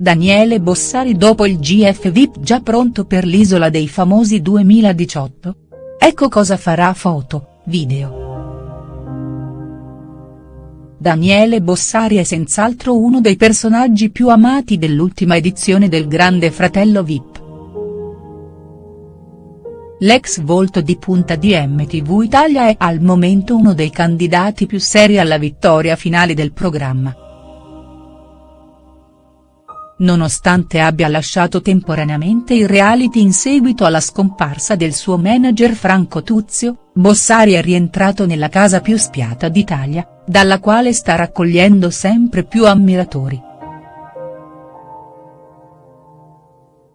Daniele Bossari dopo il GF VIP già pronto per l'Isola dei Famosi 2018? Ecco cosa farà foto, video. Daniele Bossari è senz'altro uno dei personaggi più amati dell'ultima edizione del Grande Fratello VIP. L'ex volto di punta di MTV Italia è al momento uno dei candidati più seri alla vittoria finale del programma. Nonostante abbia lasciato temporaneamente il reality in seguito alla scomparsa del suo manager Franco Tuzio, Bossari è rientrato nella casa più spiata d'Italia, dalla quale sta raccogliendo sempre più ammiratori.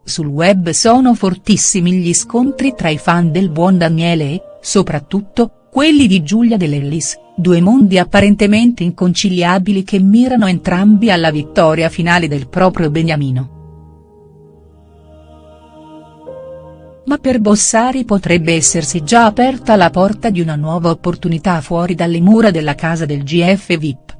Sul web sono fortissimi gli scontri tra i fan del buon Daniele e, soprattutto, quelli di Giulia Dell'Ellis, due mondi apparentemente inconciliabili che mirano entrambi alla vittoria finale del proprio beniamino. Ma per Bossari potrebbe essersi già aperta la porta di una nuova opportunità fuori dalle mura della casa del GF VIP.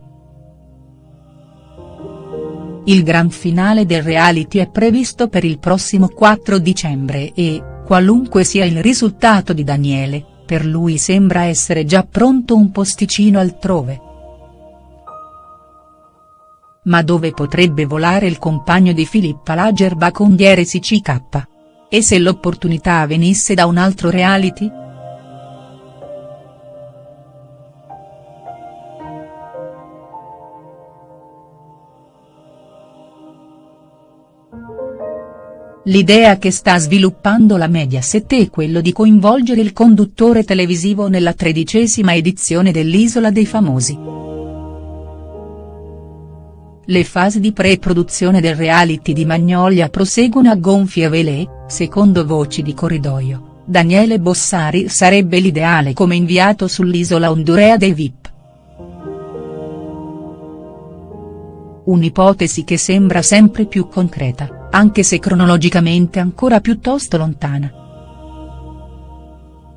Il gran finale del reality è previsto per il prossimo 4 dicembre e, qualunque sia il risultato di Daniele, per lui sembra essere già pronto un posticino altrove. Ma dove potrebbe volare il compagno di Filippa Lagerbach Ondiere CCK? E se l'opportunità venisse da un altro reality?. L'idea che sta sviluppando la Mediaset è quello di coinvolgere il conduttore televisivo nella tredicesima edizione dell'Isola dei Famosi. Le fasi di pre-produzione del reality di Magnolia proseguono a gonfie vele, secondo voci di corridoio, Daniele Bossari sarebbe l'ideale come inviato sull'isola hondurea dei VIP. Un'ipotesi che sembra sempre più concreta anche se cronologicamente ancora piuttosto lontana.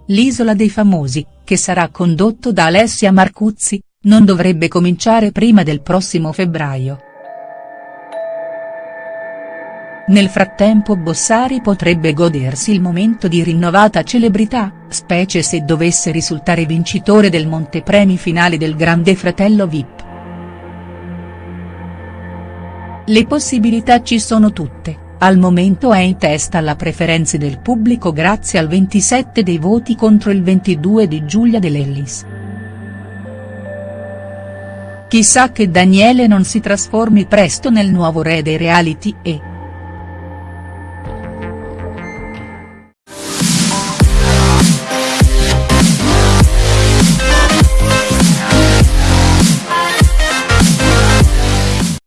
L'Isola dei Famosi, che sarà condotto da Alessia Marcuzzi, non dovrebbe cominciare prima del prossimo febbraio. Nel frattempo Bossari potrebbe godersi il momento di rinnovata celebrità, specie se dovesse risultare vincitore del montepremi finale del Grande Fratello VIP. Le possibilità ci sono tutte, al momento è in testa alla preferenze del pubblico grazie al 27 dei voti contro il 22 di Giulia Dell'Ellis. Chissà che Daniele non si trasformi presto nel nuovo re dei reality e.